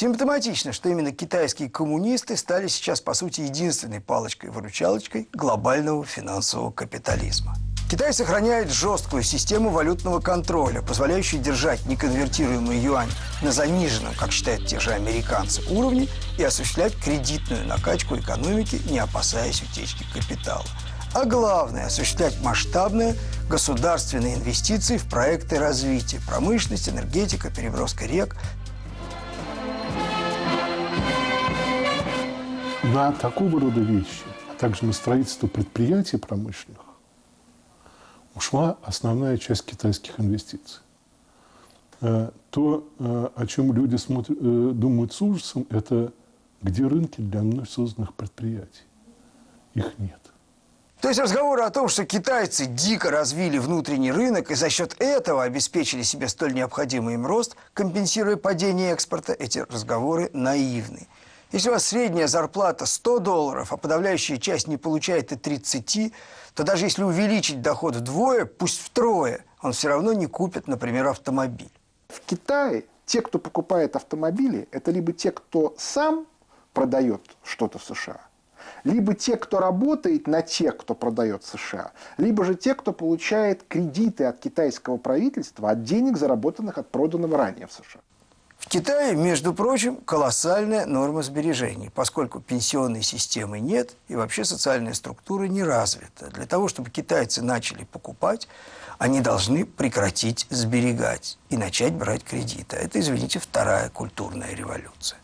Симптоматично, что именно китайские коммунисты стали сейчас, по сути, единственной палочкой-выручалочкой глобального финансового капитализма. Китай сохраняет жесткую систему валютного контроля, позволяющую держать неконвертируемый юань на заниженном, как считают те же американцы, уровне и осуществлять кредитную накачку экономики, не опасаясь утечки капитала. А главное – осуществлять масштабные государственные инвестиции в проекты развития, промышленность, энергетика, переброска рек. На такого рода вещи, а также на строительство предприятий промышленных ушла основная часть китайских инвестиций. Э, то, э, о чем люди смотрят, э, думают с ужасом, это где рынки для мной созданных предприятий. Их нет. То есть разговоры о том, что китайцы дико развили внутренний рынок и за счет этого обеспечили себе столь необходимый им рост, компенсируя падение экспорта, эти разговоры наивны. Если у вас средняя зарплата 100 долларов, а подавляющая часть не получает и 30, то даже если увеличить доход вдвое, пусть втрое, он все равно не купит, например, автомобиль. В Китае те, кто покупает автомобили, это либо те, кто сам продает что-то в США, либо те, кто работает на тех, кто продает США, либо же те, кто получает кредиты от китайского правительства от денег, заработанных от проданного ранее в США. В Китае, между прочим, колоссальная норма сбережений, поскольку пенсионной системы нет и вообще социальная структура не развита. Для того, чтобы китайцы начали покупать, они должны прекратить сберегать и начать брать кредиты. Это, извините, вторая культурная революция.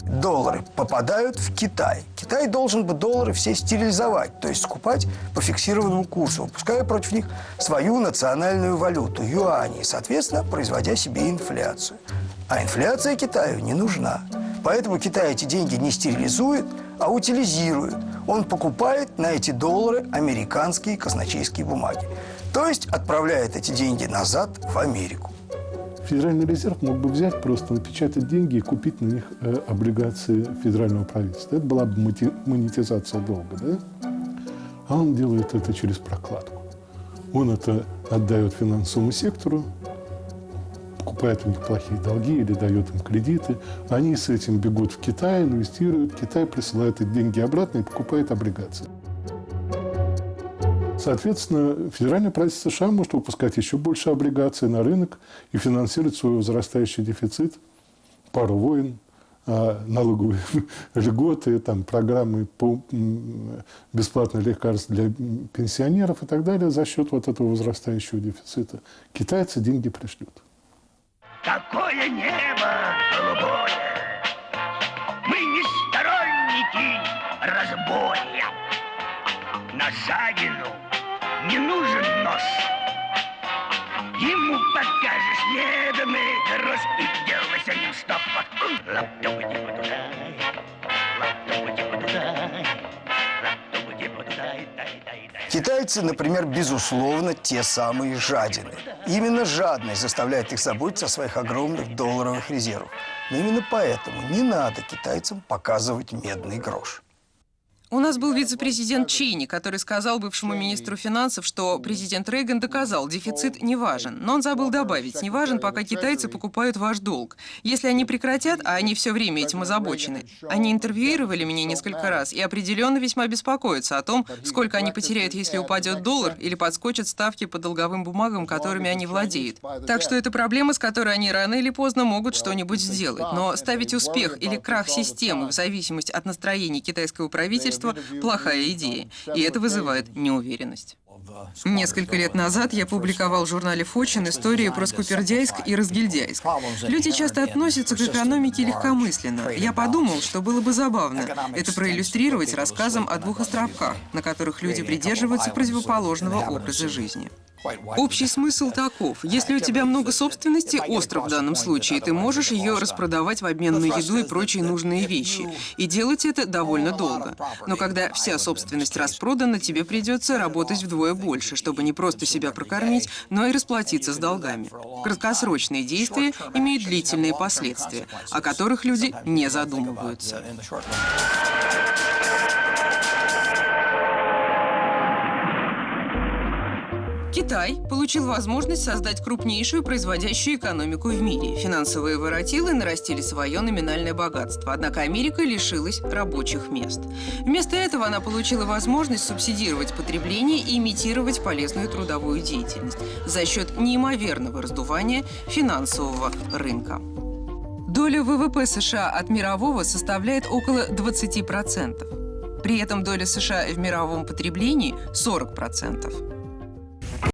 Доллары попадают в Китай. Китай должен бы доллары все стерилизовать, то есть скупать по фиксированному курсу, выпуская против них свою национальную валюту – юани, соответственно, производя себе инфляцию. А инфляция Китаю не нужна. Поэтому Китай эти деньги не стерилизует, а утилизирует. Он покупает на эти доллары американские казначейские бумаги. То есть отправляет эти деньги назад в Америку. Федеральный резерв мог бы взять, просто напечатать деньги и купить на них э, облигации федерального правительства. Это была бы монетизация долга, да? А он делает это через прокладку. Он это отдает финансовому сектору, покупает у них плохие долги или дает им кредиты. Они с этим бегут в Китай, инвестируют. Китай присылает эти деньги обратно и покупает облигации. Соответственно, федеральное правительство США может выпускать еще больше облигаций на рынок и финансировать свой возрастающий дефицит, пару войн, а, налоговые льготы, там, программы по бесплатных лекарств для пенсионеров и так далее за счет вот этого возрастающего дефицита. Китайцы деньги пришлют. Какое небо голубое! Мы не сторонники разбоя. На жадину не нужен нос. Ему покажешь неведомый гроз и делай с ним стоп. Китайцы, например, безусловно, те самые жадины. Именно жадность заставляет их заботиться о своих огромных долларовых резервах. Но именно поэтому не надо китайцам показывать медный грош. У нас был вице-президент Чини, который сказал бывшему министру финансов, что президент Рейган доказал, дефицит не важен. Но он забыл добавить, не важен, пока китайцы покупают ваш долг. Если они прекратят, а они все время этим озабочены. Они интервьюировали меня несколько раз и определенно весьма беспокоятся о том, сколько они потеряют, если упадет доллар или подскочат ставки по долговым бумагам, которыми они владеют. Так что это проблема, с которой они рано или поздно могут что-нибудь сделать. Но ставить успех или крах системы в зависимости от настроения китайского правительства правительства – плохая идея, и это вызывает неуверенность. Несколько лет назад я публиковал в журнале «Фочин» истории про Скупердяйск и Разгильдяйск. Люди часто относятся к экономике легкомысленно. Я подумал, что было бы забавно это проиллюстрировать рассказом о двух островках, на которых люди придерживаются противоположного образа жизни. Общий смысл таков. Если у тебя много собственности, остров в данном случае, ты можешь ее распродавать в обмен на еду и прочие нужные вещи. И делать это довольно долго. Но когда вся собственность распродана, тебе придется работать вдвое больше, чтобы не просто себя прокормить, но и расплатиться с долгами. Краткосрочные действия имеют длительные последствия, о которых люди не задумываются. Китай получил возможность создать крупнейшую производящую экономику в мире. Финансовые воротилы нарастили свое номинальное богатство, однако Америка лишилась рабочих мест. Вместо этого она получила возможность субсидировать потребление и имитировать полезную трудовую деятельность за счет неимоверного раздувания финансового рынка. Доля ВВП США от мирового составляет около 20%. При этом доля США в мировом потреблении – 40%.